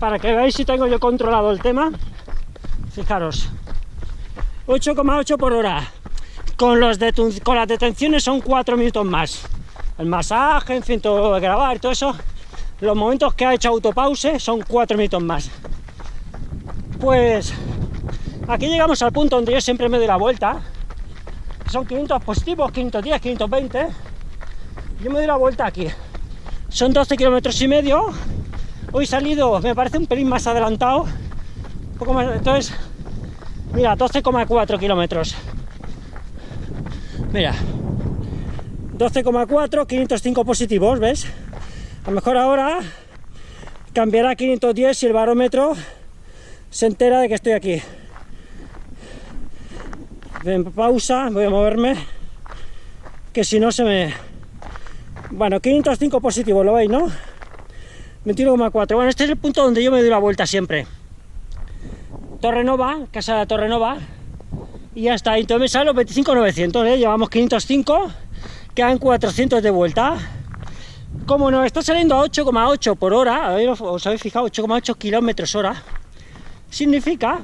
para que veáis si tengo yo controlado el tema. Fijaros, 8,8 por hora. Con, los con las detenciones son 4 minutos más. El masaje, en fin, todo grabar, todo eso. Los momentos que ha hecho autopause son 4 minutos más. Pues aquí llegamos al punto donde yo siempre me doy la vuelta. Son 500 positivos, 510, 520. Yo me doy la vuelta aquí. Son 12 kilómetros y medio. Hoy salido, me parece un pelín más adelantado. Un poco más, entonces, mira, 12,4 kilómetros. Mira, 12,4, 505 positivos, ¿ves? A lo mejor ahora cambiará a 510 si el barómetro se entera de que estoy aquí. En pausa, voy a moverme, que si no se me... Bueno, 505 positivos, ¿lo veis, no? 21,4. Bueno, este es el punto donde yo me doy la vuelta siempre. Torre Nova, casa de Torre Nova, y ya está. Entonces me sale los 25,900, ¿eh? llevamos 505, quedan 400 de vuelta. Como nos está saliendo a 8,8 por hora, os habéis fijado, 8,8 kilómetros hora, significa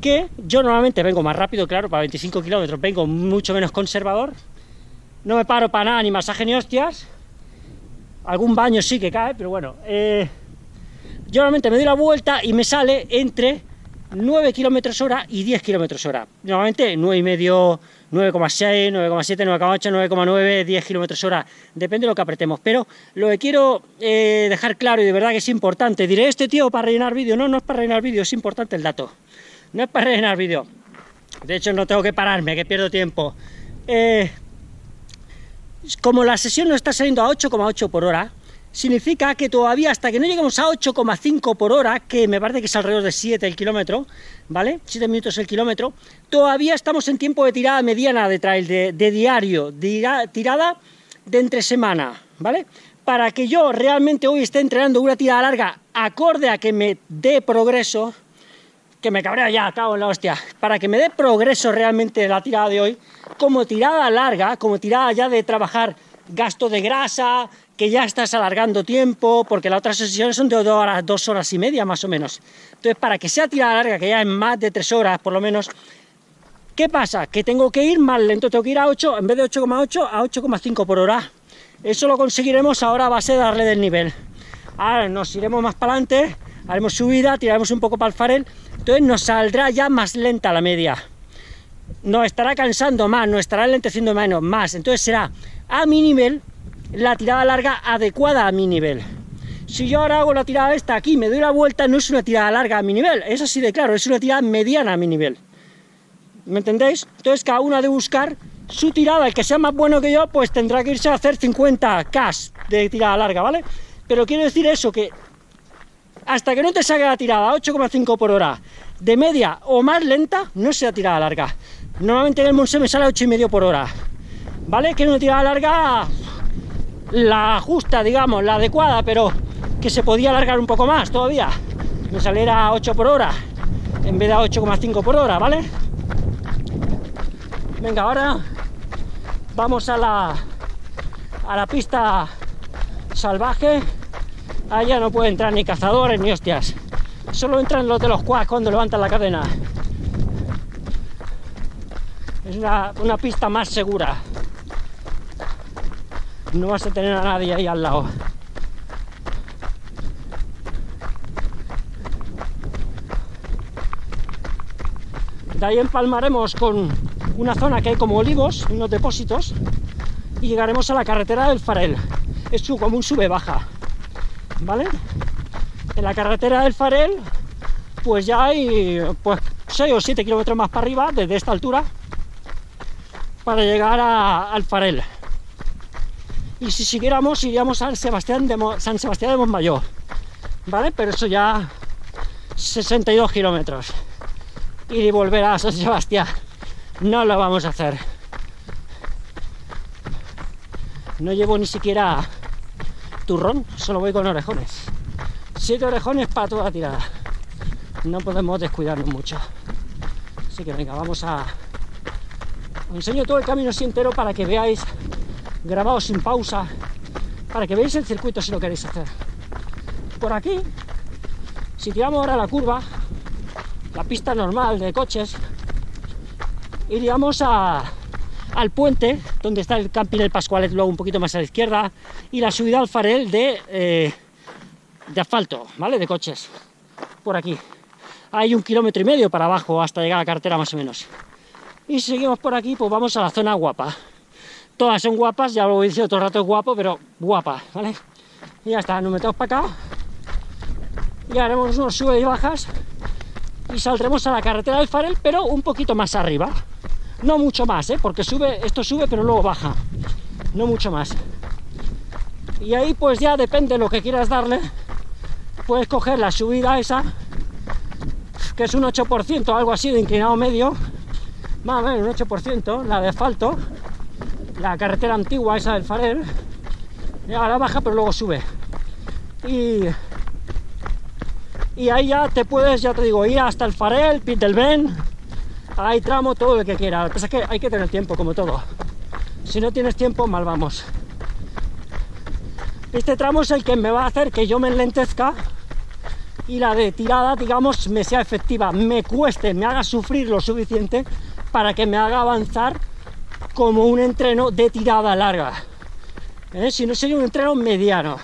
que yo normalmente vengo más rápido, claro, para 25 kilómetros vengo mucho menos conservador, no me paro para nada, ni masaje ni hostias, algún baño sí que cae, pero bueno, eh, yo normalmente me doy la vuelta y me sale entre 9 kilómetros hora y 10 kilómetros hora. Normalmente 9,5, 9,6, 9,7, 9,8, 9,9, 10 kilómetros hora, depende de lo que apretemos. Pero lo que quiero eh, dejar claro y de verdad que es importante, diré, este tío para rellenar vídeo, no, no es para rellenar vídeo, es importante el dato. No es para rellenar vídeo. De hecho no tengo que pararme, que pierdo tiempo. Eh, como la sesión no está saliendo a 8,8 por hora, significa que todavía hasta que no lleguemos a 8,5 por hora, que me parece que es alrededor de 7 el kilómetro, ¿vale? 7 minutos el kilómetro, todavía estamos en tiempo de tirada mediana de trail, de, diario, tirada de entre semana, ¿vale? Para que yo realmente hoy esté entrenando una tirada larga acorde a que me dé progreso, que me cabrea ya, cago en la hostia, para que me dé progreso realmente la tirada de hoy, como tirada larga, como tirada ya de trabajar gasto de grasa, que ya estás alargando tiempo, porque las otras sesiones son de dos horas, y media más o menos. Entonces, para que sea tirada larga, que ya en más de tres horas por lo menos, ¿qué pasa? Que tengo que ir más lento, tengo que ir a 8, en vez de 8,8 a 8,5 por hora. Eso lo conseguiremos ahora a base de darle del nivel. Ahora nos iremos más para adelante, haremos subida, tiraremos un poco para el farel, entonces nos saldrá ya más lenta la media. Nos estará cansando más, nos estará lenteciendo menos, más. Entonces será a mi nivel la tirada larga adecuada a mi nivel. Si yo ahora hago la tirada esta aquí, me doy la vuelta, no es una tirada larga a mi nivel, es así de claro, es una tirada mediana a mi nivel. ¿Me entendéis? Entonces cada uno ha de buscar su tirada, el que sea más bueno que yo, pues tendrá que irse a hacer 50 K de tirada larga, ¿vale? Pero quiero decir eso, que hasta que no te salga la tirada 8,5 por hora, de media o más lenta, no sea tirada larga. Normalmente en el Monse me sale a 8,5 por hora, ¿vale? Que una tirada larga la justa, digamos, la adecuada, pero que se podía alargar un poco más todavía. Me saliera a 8 por hora en vez de a 8,5 por hora, ¿vale? Venga, ahora vamos a la, a la pista salvaje. Allá no puede entrar ni cazadores ni hostias. Solo entran los de los quads cuando levantan la cadena. Es una pista más segura no vas a tener a nadie ahí al lado. De ahí empalmaremos con una zona que hay como olivos, unos depósitos, y llegaremos a la carretera del Farel. Es como un sube-baja, ¿vale? En la carretera del Farel, pues ya hay pues 6 o 7 kilómetros más para arriba, desde esta altura, para llegar al Farel y si siguiéramos iríamos a San Sebastián de, San Sebastián de Montmayor, ¿vale? Pero eso ya 62 kilómetros. Y volver a San Sebastián no lo vamos a hacer. No llevo ni siquiera turrón, solo voy con orejones. Siete orejones para toda tirada. No podemos descuidarnos mucho. Así que venga, vamos a... Os enseño todo el camino así entero para que veáis grabado sin pausa, para que veáis el circuito si lo queréis hacer. Por aquí Si tiramos ahora la curva, la pista normal de coches, iríamos a, al puente, donde está el camping del Pascualet, luego un poquito más a la izquierda, y la subida al farel de, eh, de asfalto, ¿vale? De coches, por aquí. Hay un kilómetro y medio para abajo hasta llegar a la carretera más o menos. Y si seguimos por aquí, pues vamos a la zona guapa. Todas son guapas, ya lo he dicho todo el rato guapo, pero guapa, ¿vale? Y ya está, nos metemos para acá. Y haremos unos sube y bajas. Y saldremos a la carretera del Farel, pero un poquito más arriba. No mucho más, ¿eh? porque sube, esto sube pero luego baja. No mucho más. Y ahí pues ya depende de lo que quieras darle. Puedes coger la subida esa, que es un 8%, algo así de inclinado medio. Más o menos un 8%, la de asfalto. La carretera antigua esa del Farel. Y ahora baja pero luego sube. Y y ahí ya te puedes, ya te digo, ir hasta el Farel, Pit del Ben, hay tramo, todo lo que quiera. Lo que pasa es que hay que tener tiempo, como todo. Si no tienes tiempo, mal vamos. Este tramo es el que me va a hacer que yo me enlentezca y la de tirada, digamos, me sea efectiva, me cueste, me haga sufrir lo suficiente para que me haga avanzar como un entreno de tirada larga. ¿Eh? Si no sería un entreno mediano.